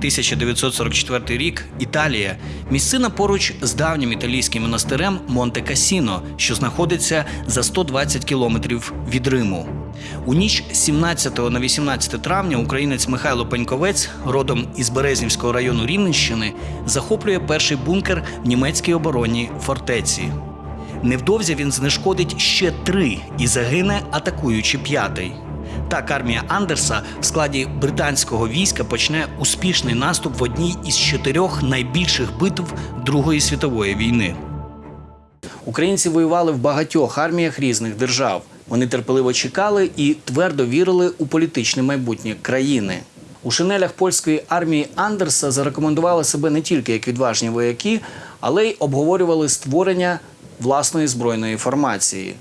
1944 рік Італія. Місцина поруч з давнім італійським монастирем Монте Касіно, що знаходиться за 120 кілометрів від Риму. У ніч 17 на 18 травня українець Михайло Пеньковець, родом із Березнівського району Рівненщини, захоплює перший бункер в німецькій оборонній фортеці. Невдовзі він знешкодить ще три і загине, атакуючи п'ятий. Так армія Андерса в складі британського війська почне успішний наступ в одній із чотирьох найбільших битв Другої світової війни. Українці воювали в багатьох арміях різних держав. Вони терпеливо чекали і твердо вірили у політичне майбутнє країни. У шинелях польської армії Андерса зарекомендували себе не тільки як відважні вояки, але й обговорювали створення власної збройної формації.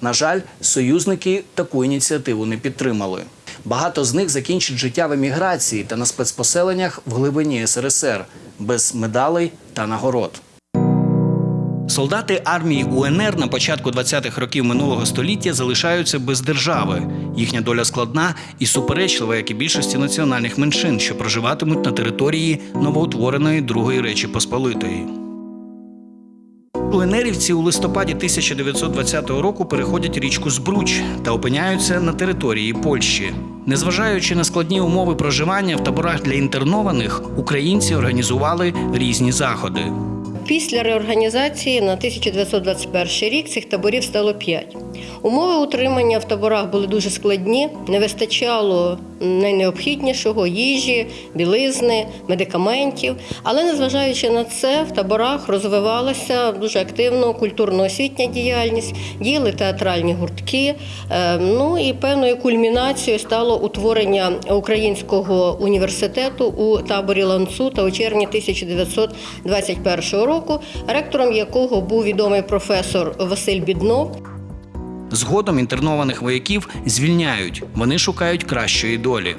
На жаль, союзники таку ініціативу не підтримали. Багато з них закінчать життя в еміграції та на спецпоселеннях в глибині СРСР без медалей та нагород. Солдати армії УНР на початку 20-х років минулого століття залишаються без держави. Їхня доля складна і суперечлива, як і більшості національних меншин, що проживатимуть на території новоутвореної Другої Речі Посполитої. УНРівці у листопаді 1920 року переходять річку Збруч та опиняються на території Польщі. Незважаючи на складні умови проживання в таборах для інтернованих, українці організували різні заходи. Після реорганізації на 1921 рік цих таборів стало 5. Умови утримання в таборах були дуже складні, не вистачало найнеобхіднішого їжі, білизни, медикаментів. Але незважаючи на це, в таборах розвивалася дуже активно культурно-освітня діяльність, діяли театральні гуртки. Е, Ну і певною кульмінацією стало утворення українського університету у таборі Ланцута у червні 1921 року, ректором якого був відомий професор Василь Біднов. Згодом інтернованих вояків звільняють. Вони шукають кращої долі.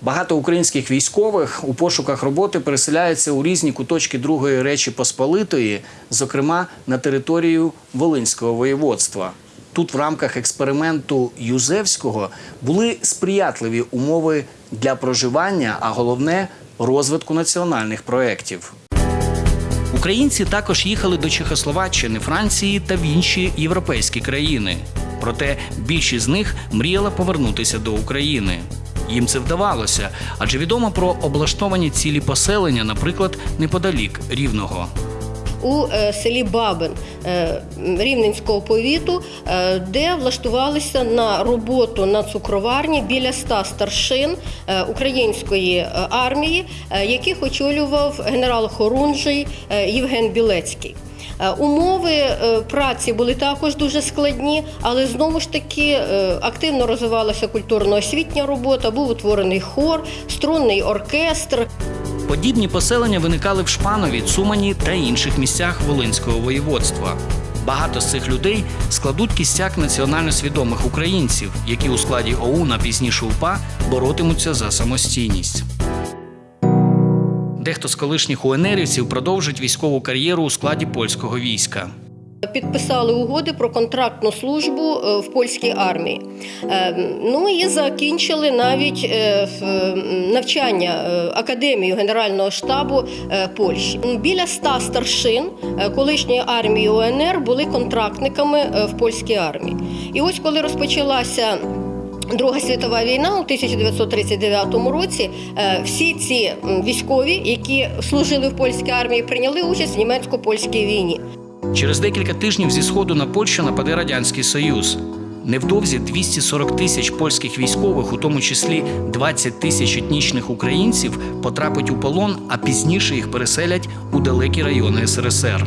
Багато українських військових у пошуках роботи переселяються у різні куточки Другої Речі Посполитої, зокрема на територію Волинського воєводства. Тут в рамках експерименту Юзевського були сприятливі умови для проживання, а головне розвитку національних проєктів. Українці також їхали до Чехословаччини, Франції та в інші європейські країни. Проте більшість з них мріяла повернутися до України. Їм це вдавалося, адже відомо про облаштовані цілі поселення, наприклад, неподалік Рівного. У е, селі Бабин е, Рівненського повіту, е, де влаштувалися на роботу на цукроварні біля ста старшин української армії, яких очолював генерал Хорунжий Євген Білецький. Умови праці були також дуже складні, але знову ж таки активно розвивалася культурно-освітня робота, був утворений хор, струнний оркестр. Подібні поселення виникали в Шпанові, Цумані та інших місцях Волинського воєводства. Багато з цих людей складуть кістяк національно свідомих українців, які у складі ОУН, пізніше УПА боротимуться за самостійність. Дехто з колишніх УНРівців продовжить військову кар'єру у складі польського війська. Підписали угоди про контрактну службу е, в польській армії. Е, Ну і закінчили навіть е, навчання академію Генерального штабу Польщі. Біля ста старшин колишньої армії УНР були контрактниками в польській армії. І ось коли розпочалася. Друга світова війна у 1939 році всі ці військові, які служили в польській армії, прийняли участь в німецько-польській війні. Через декілька тижнів зі сходу на Польщу нападе Радянський Союз. Невдовзі 240 тисяч польських військових, у тому числі 20 тисяч етнічних українців, потрапить у полон, а пізніше їх переселять у далекі райони СРСР.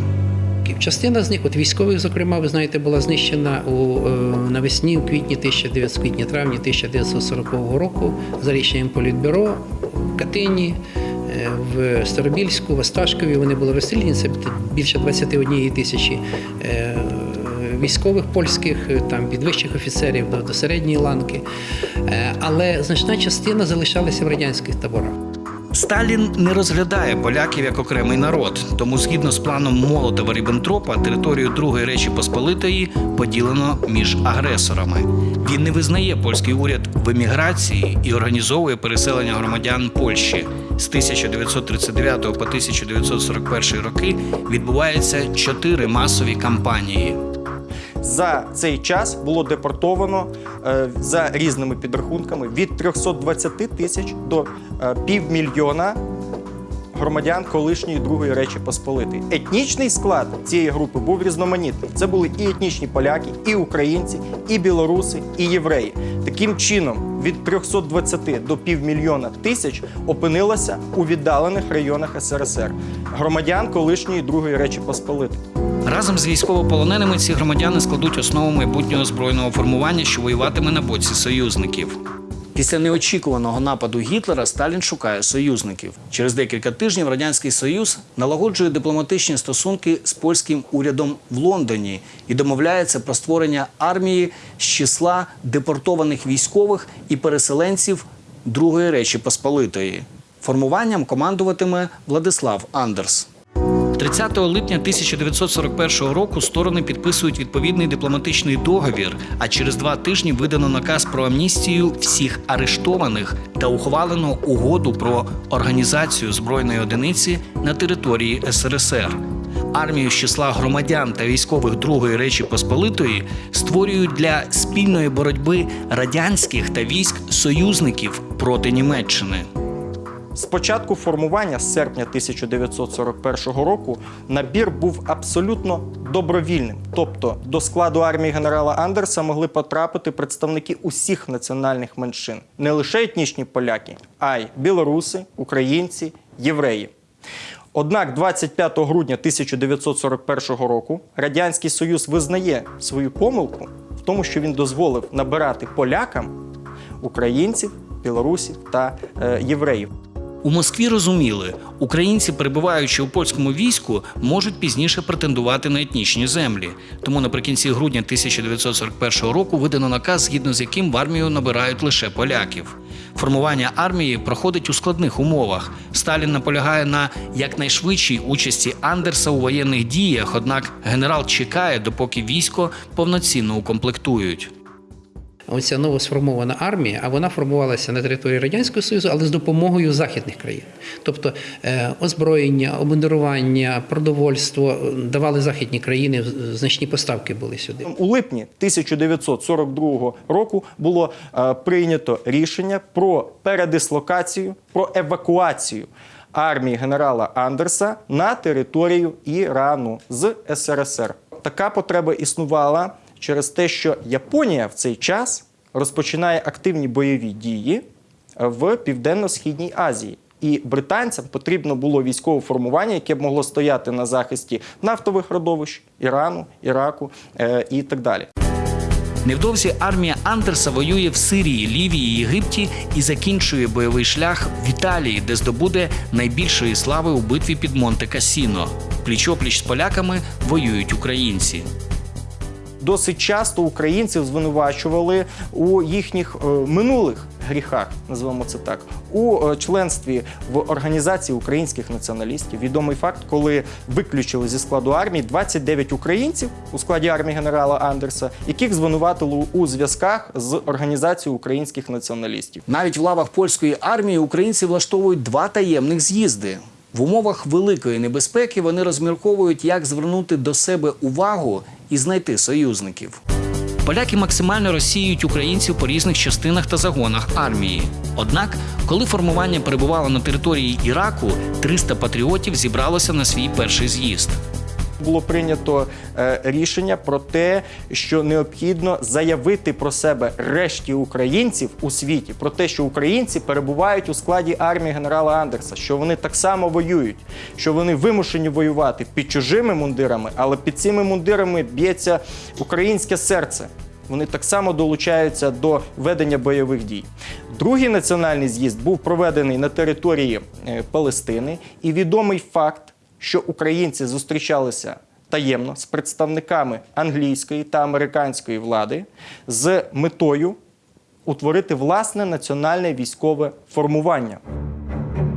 Частина з них, от військових, зокрема, ви знаєте, була знищена у е, навесні, у квітні 1900, квітні травні 1940 року за рішенням Політбюро в Катині, в Старобільську, в Осташкові. Вони були розстріляні. Це більше 21 тисячі е, військових польських, е, там від вищих офіцерів до, до середньої ланки. Е, Але значна частина залишалася в радянських таборах. Сталін не розглядає поляків як окремий народ, тому згідно з планом Молотова Ріббентропа територію Другої Речі Посполитої поділено між агресорами. Він не визнає польський уряд в еміграції і організовує переселення громадян Польщі. З 1939 по 1941 роки відбуваються чотири масові кампанії. За цей час було депортовано е, за різними підрахунками від 320 тисяч до е, півмільйона громадян колишньої Другої Речі Посполитої. Етнічний склад цієї групи був різноманітний. Це були і етнічні поляки, і українці, і білоруси, і євреї. Таким чином, від 320 до півмільйона тисяч опинилося у віддалених районах СРСР громадян колишньої Другої Речі Посполитої. Разом з військовополоненими ці громадяни складуть основу майбутнього збройного формування, що воюватиме на боці союзників. Після неочікуваного нападу Гітлера Сталін шукає союзників. Через декілька тижнів радянський союз налагоджує дипломатичні стосунки з польським урядом в Лондоні і домовляється про створення армії з числа депортованих військових і переселенців Другої Речі Посполитої. Формуванням командуватиме Владислав Андерс. 30 липня 1941 року сторони підписують відповідний дипломатичний договір. А через два тижні видано наказ про амністію всіх арештованих та ухвалено угоду про організацію збройної одиниці на території СРСР. Армію з числа громадян та військових Другої Речі Посполитої створюють для спільної боротьби радянських та військ союзників проти Німеччини. З початку формування з серпня 1941 року набір був абсолютно добровільним. Тобто до складу армії генерала Андерса могли потрапити представники усіх національних меншин, не лише етнічні поляки, а й білоруси, українці, євреї. Однак 25 грудня 1941 року Радянський Союз визнає свою помилку в тому, що він дозволив набирати полякам українців, білорусів та е, євреїв. У Москві розуміли, українці, перебуваючи у польському війську, можуть пізніше претендувати на етнічні землі. Тому наприкінці грудня 1941 року видано наказ, згідно з яким в армію набирають лише поляків. Формування армії проходить у складних умовах. Сталін наполягає на якнайшвидшій участі Андерса у воєнних діях, однак генерал чекає, допоки військо повноцінно укомплектують. Оця новосформована армія, а вона формувалася на території Радянського Союзу, але з допомогою західних країн. Тобто е, озброєння, обмундирування, продовольство е, давали західні країни, значні поставки були сюди. У липні 1942 року було е, прийнято рішення про передислокацію, про евакуацію армії генерала Андерса на територію Ірану з СРСР. Така потреба існувала через те, що Японія в цей час розпочинає активні бойові дії в Південно-Східній Азії. І британцям потрібно було військове формування, яке б могло стояти на захисті нафтових родовищ Ірану, Іраку е, і так далі. Невдовзі армія Андерса воює в Сирії, Лівії, Єгипті і закінчує бойовий шлях в Італії, де здобуде найбільшої слави у битві під Монте Касіно. Пліч-опліч з поляками воюють українці. Досить часто українців звинувачували у їхніх е, минулих гріхах, називаємо це так, у е, членстві в організації українських націоналістів. Відомий факт, коли виключили зі складу армії 29 українців у складі армії генерала Андерса, яких звинуватили у зв'язках з організацією українських націоналістів. Навіть в лавах польської армії українці влаштовують два таємних з'їзди. В умовах великої небезпеки вони розмірковують, як звернути до себе увагу і знайти союзників. Поляки максимально розсіюють українців по різних частинах та загонах армії. Однак, коли формування перебувало на території Іраку, 300 патріотів зібралося на свій перший з'їзд. Було прийнято е, рішення про те, що необхідно заявити про себе решті українців у світі, про те, що українці перебувають у складі армії генерала Андерса, що вони так само воюють, що вони вимушені воювати під чужими мундирами, але під цими мундирами б'ється українське серце. Вони так само долучаються до ведення бойових дій. Другий національний з'їзд був проведений на території е, Палестини, і відомий факт, що українці зустрічалися таємно з представниками англійської та американської влади з метою утворити власне національне військове формування.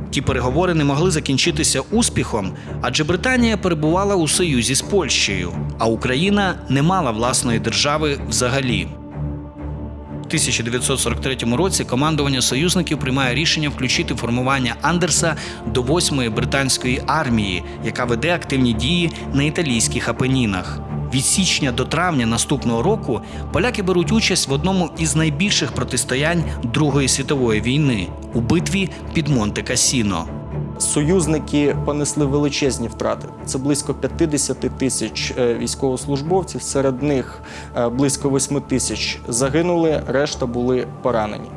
Ті переговори не могли закінчитися успіхом, адже Британія перебувала у союзі з Польщею, а Україна не мала власної держави взагалі. У 1943 році командування союзників приймає рішення включити формування Андерса до 8-ї британської армії, яка веде активні дії на італійських апенінах. Від січня до травня наступного року поляки беруть участь в одному із найбільших протистоянь Другої світової війни у битві під Монте Касіно. Союзники понесли величезні втрати. Це близько 50 тисяч е, військовослужбовців. Серед них е, близько 8 тисяч загинули, решта були поранені.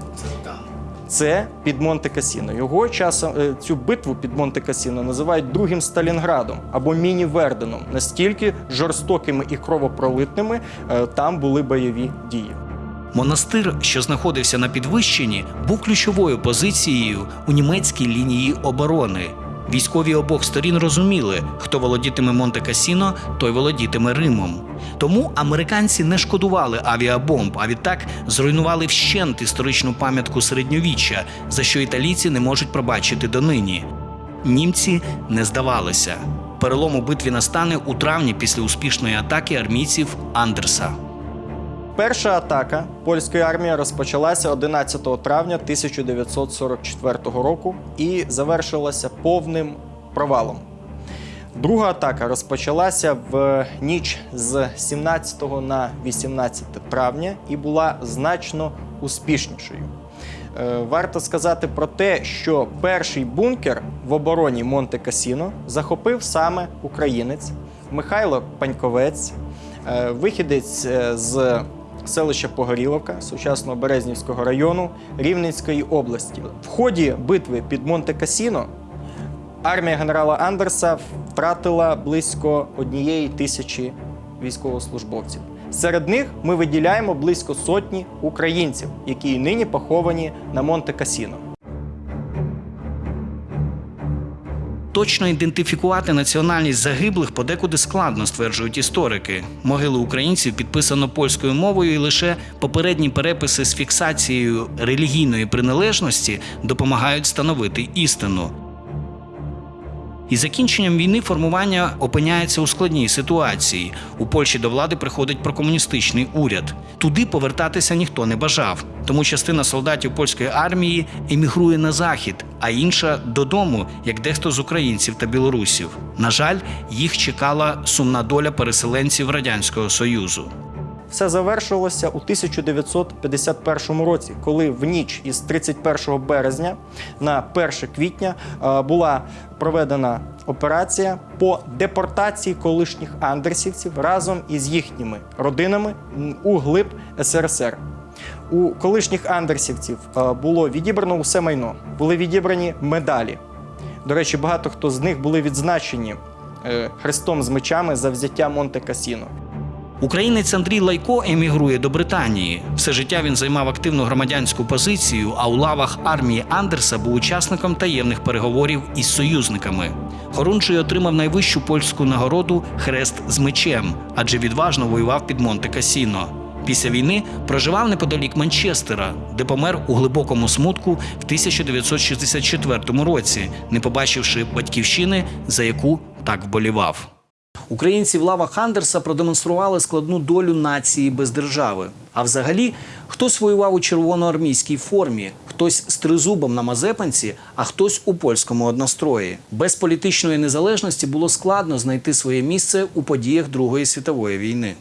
Це під Монте Касіно. Його часом е, цю битву під Монте Касіно називають другим Сталінградом або міні-Верденом. Настільки жорстокими і кровопролитними там були бойові дії. Монастир, що знаходився на підвищенні, був ключовою позицією у німецькій лінії оборони. Військові обох сторін розуміли, хто володітиме Монте Касіно, той володітиме Римом. Тому американці не шкодували авіабомб, а відтак зруйнували вщент історичну пам'ятку середньовіччя, за що італійці не можуть пробачити донині. Німці не здавалися. Перелом у битві настане у травні після успішної атаки армійців Андерса. Перша атака польської армії розпочалася 11 травня 1944 року і завершилася повним провалом. Друга атака розпочалася в ніч з 17 на 18 травня і була значно успішнішою. Е, Варто сказати про те, що перший бункер в обороні Монте Касіно захопив саме українець Михайло Паньковець, е, вихідець е, з селища Погоріловка сучасного Березнівського району Рівненської області. В ході битви під Монте Касіно армія генерала Андерса втратила близько однієї тисячі військовослужбовців. Серед них ми виділяємо близько сотні українців, які нині поховані на Монте Точно ідентифікувати національність загиблих подекуди складно, стверджують історики. Могили українців підписано польською мовою, і лише попередні переписи з фіксацією релігійної приналежності допомагають встановити істину. Із закінченням війни формування опиняється у складній ситуації. У Польщі до влади приходить прокомуністичний уряд. Туди повертатися ніхто не бажав, тому частина солдатів польської армії емігрує на захід, а інша додому, як дехто з українців та білорусів. На жаль, їх чекала сумна доля переселенців радянського союзу. Все завершилося у 1951 році, коли в ніч із 31 березня на 1 квітня е, була проведена операція по депортації колишніх андерсівців разом із їхніми родинами у глиб СРСР. У колишніх андерсівців е, було відібрано усе майно, були відібрані медалі. До речі, багато хто з них були відзначені е, хрестом з мечами за взяття Монте Касіно. Українець Андрій Лайко емігрує до Британії. Все життя він займав активну громадянську позицію, а у лавах армії Андерса був учасником таємних переговорів із союзниками. Хорунжий отримав найвищу польську нагороду Хрест з мечем, адже відважно воював під Монте Касіно. Після війни проживав неподалік Манчестера, де помер у глибокому смутку в 1964 році, не побачивши батьківщини, за яку так вболівав. Українці в лавах Андерса продемонстрували складну долю нації без держави. А взагалі, хтось воював у червоноармійській формі, хтось з тризубом на Мазепанці, а хтось у польському однострої. Без політичної незалежності було складно знайти своє місце у подіях Другої світової війни.